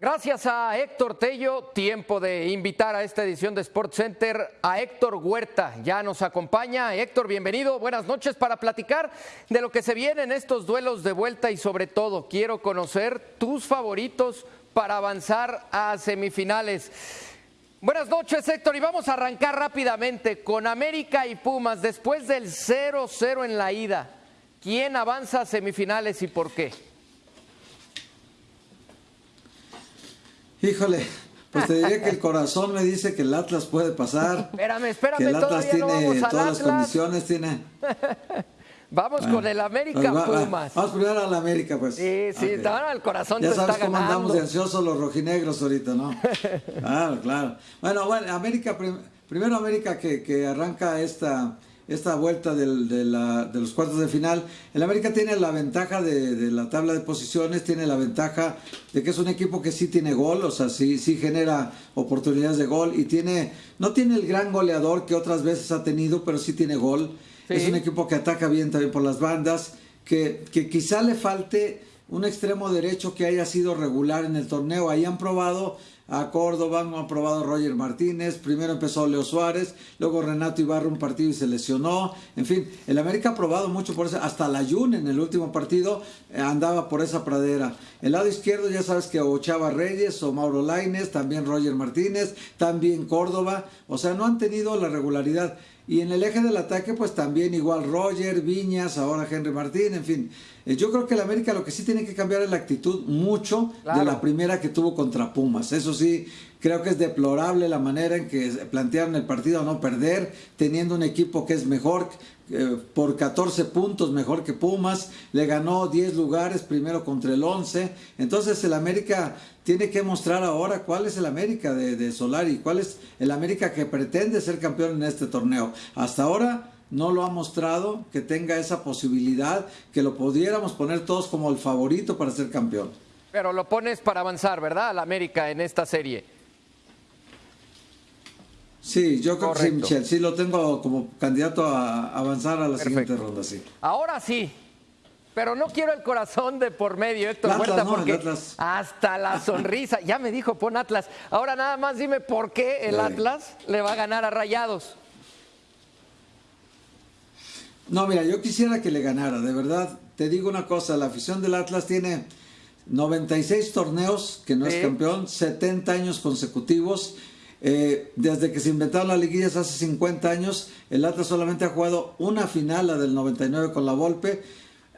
Gracias a Héctor Tello, tiempo de invitar a esta edición de Sports Center a Héctor Huerta. Ya nos acompaña. Héctor, bienvenido. Buenas noches para platicar de lo que se viene en estos duelos de vuelta y sobre todo quiero conocer tus favoritos para avanzar a semifinales. Buenas noches, Héctor, y vamos a arrancar rápidamente con América y Pumas después del 0-0 en la ida. ¿Quién avanza a semifinales y por qué? Híjole, pues te diría que el corazón me dice que el Atlas puede pasar. Espérame, espérame, que el Atlas tiene no vamos al todas las condiciones, tiene. Vamos con el América Pues va- Pumas. Vamos primero a la América, pues. Sí, sí, Ok. ahora el corazón Ya te sabes está cómo andamos de ansiosos los rojinegros ahorita, ¿no? Claro, claro. Bueno, bueno, América, prim- primero América que, que arranca esta, esta vuelta del- de, la- de los cuartos de final. El América tiene la ventaja de, de la tabla de posiciones, tiene la ventaja de que es un equipo que sí tiene gol, o sea, sí, sí genera oportunidades de gol y tiene, no tiene el gran goleador que otras veces ha tenido, pero sí tiene gol. Sí. Es un equipo que ataca bien también por las bandas, que, que quizá le falte un extremo derecho que haya sido regular en el torneo. Ahí han probado a Córdoba, han probado a Roger Martínez, primero empezó Leo Suárez, luego Renato Ibarra un partido y se lesionó. En fin, el América ha probado mucho por eso, hasta la Jun en el último partido eh, andaba por esa pradera. El lado izquierdo ya sabes que o Chava Reyes o Mauro Laines, también Roger Martínez, también Córdoba, o sea, no han tenido la regularidad. Y en el eje del ataque, pues también igual Roger, Viñas, ahora Henry Martín, en fin. Eh, yo creo que el América lo que sí tiene que cambiar es la actitud mucho Claro. de la primera que tuvo contra Pumas. Eso sí, creo que es deplorable la manera en que plantearon el partido a no perder, teniendo un equipo que es mejor eh, por 14 puntos, mejor que Pumas, le ganó 10 lugares, primero contra el 11. Entonces el América tiene que mostrar ahora cuál es el América de, de Solari, cuál es el América que pretende ser campeón en este torneo. Hasta ahora no lo ha mostrado que tenga esa posibilidad, que lo pudiéramos poner todos como el favorito para ser campeón. Pero lo pones para avanzar, ¿verdad? Al América en esta serie. Sí, yo creo que sí, Michel. Sí, lo tengo como candidato a avanzar a la Perfecto. siguiente ronda, sí. Ahora sí. Pero no quiero el corazón de por medio, Héctor Atlas, Huerta, no, porque hasta la sonrisa. Ya me dijo, pon Atlas. Ahora nada más dime por qué el. Atlas le va a ganar a Rayados. No, mira, yo quisiera que le ganara, de verdad. Te digo una cosa, la afición del Atlas tiene 96 torneos que no Sí. es campeón, 70 años consecutivos. Eh, desde que se inventaron las liguillas hace 50 años, el Atlas solamente ha jugado una final, la del 99 con la Volpe.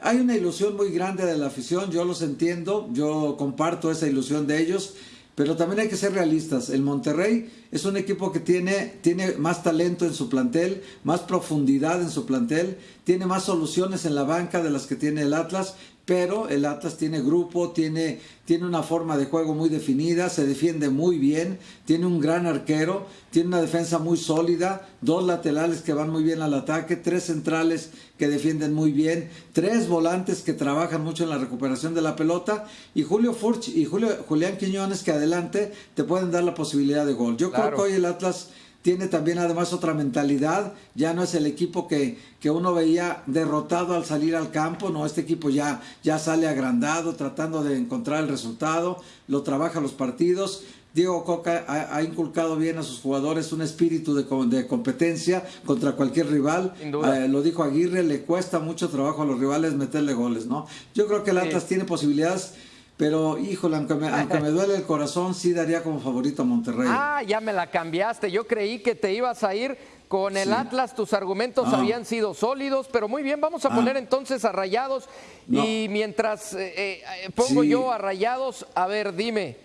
Hay una ilusión muy grande de la afición, yo los entiendo, yo comparto esa ilusión de ellos, pero también hay que ser realistas. El Monterrey es un equipo que tiene, tiene más talento en su plantel, más profundidad en su plantel, tiene más soluciones en la banca de las que tiene el Atlas, pero el Atlas tiene grupo, tiene, tiene una forma de juego muy definida, se defiende muy bien, tiene un gran arquero, tiene una defensa muy sólida, dos laterales que van muy bien al ataque, tres centrales que defienden muy bien, tres volantes que trabajan mucho en la recuperación de la pelota y Julio Furch y Julio, Julián Quiñones que adelante te pueden dar la posibilidad de gol. Yo Claro. creo que hoy el Atlas tiene también además otra mentalidad, ya no es el equipo que, que uno veía derrotado al salir al campo, no, este equipo ya, ya sale agrandado, tratando de encontrar el resultado, lo trabaja los partidos. Diego Coca ha, ha inculcado bien a sus jugadores un espíritu de, de competencia contra cualquier rival. Eh, lo dijo Aguirre, le cuesta mucho trabajo a los rivales meterle goles, ¿no? Yo creo que el Sí. Atlas tiene posibilidades, pero híjole, aunque me, aunque me duele el corazón, sí daría como favorito a Monterrey. Ah, ya me la cambiaste. Yo creí que te ibas a ir con el Sí. Atlas. Tus argumentos Ah. habían sido sólidos, pero muy bien, vamos a Ah. poner entonces a Rayados. No. Y mientras eh, eh, pongo Sí. yo a Rayados, a ver, dime,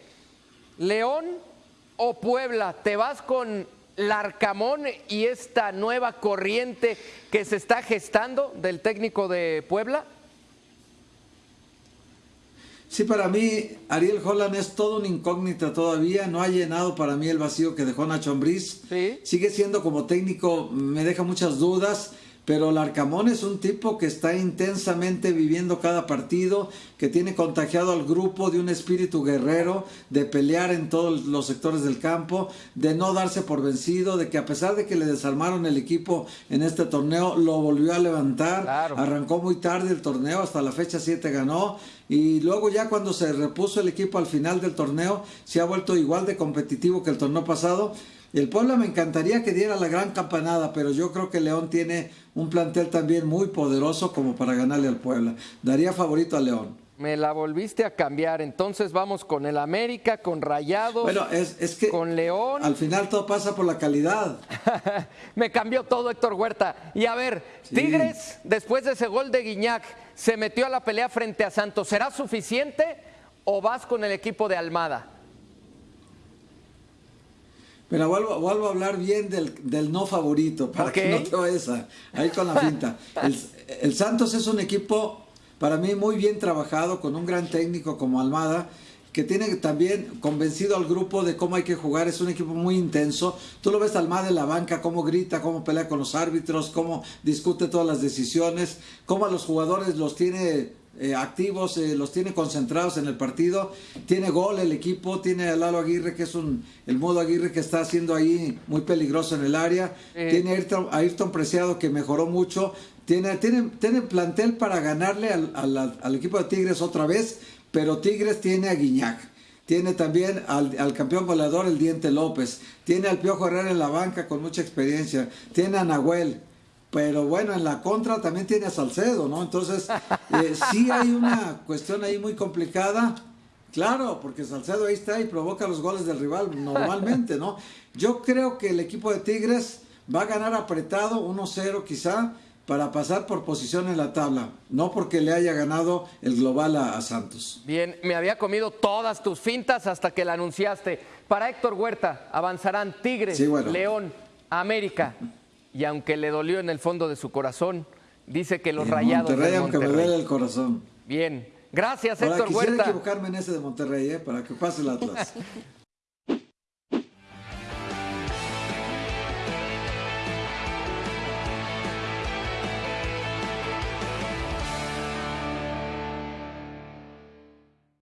¿León o Puebla? ¿Te vas con Larcamón y esta nueva corriente que se está gestando del técnico de Puebla? Sí, para mí, Ariel Holland es todo una incógnita todavía. No ha llenado para mí el vacío que dejó Nacho Ambriz. Sí. Sigue siendo como técnico, me deja muchas dudas. Pero Larcamón es un tipo que está intensamente viviendo cada partido, que tiene contagiado al grupo de un espíritu guerrero, de pelear en todos los sectores del campo, de no darse por vencido, de que a pesar de que le desarmaron el equipo en este torneo, lo volvió a levantar, arrancó muy tarde el torneo, hasta la fecha 7 ganó, y luego ya cuando se repuso el equipo al final del torneo, se ha vuelto igual de competitivo que el torneo pasado, el Puebla me encantaría que diera la gran campanada, pero yo creo que León tiene un plantel también muy poderoso como para ganarle al Puebla. Daría favorito a León. Me la volviste a cambiar, entonces vamos con el América, con Rayados, bueno, es, que con León. Al final todo pasa por la calidad. Me cambió todo Héctor Huerta. Y a ver, Tigres, después de ese gol de Guiñac, se metió a la pelea frente a Santos. ¿Será suficiente o vas con el equipo de Almada? Mira, vuelvo, a hablar bien del, no favorito, para que no te vayas ahí con la finta. El, Santos es un equipo, para mí, muy bien trabajado, con un gran técnico como Almada, que tiene también convencido al grupo de cómo hay que jugar. Es un equipo muy intenso. Tú lo ves Almada en la banca, cómo grita, cómo pelea con los árbitros, cómo discute todas las decisiones, cómo a los jugadores los tiene eh, activos, eh, los tiene concentrados en el partido. Tiene gol el equipo, tiene a Lalo Aguirre, que es un, el modo Aguirre que está haciendo ahí muy peligroso en el área. Tiene a Ayrton, Preciado, que mejoró mucho. Tiene, tiene, tiene plantel para ganarle al, al, equipo de Tigres otra vez, pero Tigres tiene a Guiñac. Tiene también al, al, campeón goleador, el Diente López. Tiene al Piojo Herrera en la banca con mucha experiencia. Tiene a Nahuel pero bueno, en la contra también tiene a Salcedo, ¿no? Entonces, eh, sí hay una cuestión ahí muy complicada. Claro, porque Salcedo ahí está y provoca los goles del rival normalmente, ¿no? Yo creo que el equipo de Tigres va a ganar apretado, 1-0 quizá, para pasar por posición en la tabla, no porque le haya ganado el global a, Santos. Bien, me había comido todas tus fintas hasta que la anunciaste. Para Héctor Huerta, avanzarán Tigres, León, América y aunque le dolió en el fondo de su corazón, dice que los rayados. Monterrey, aunque me duele el corazón. Bien. Gracias, Héctor Huerta. Quisiera equivocarme en ese de Monterrey, ¿eh? para que pase el Atlas.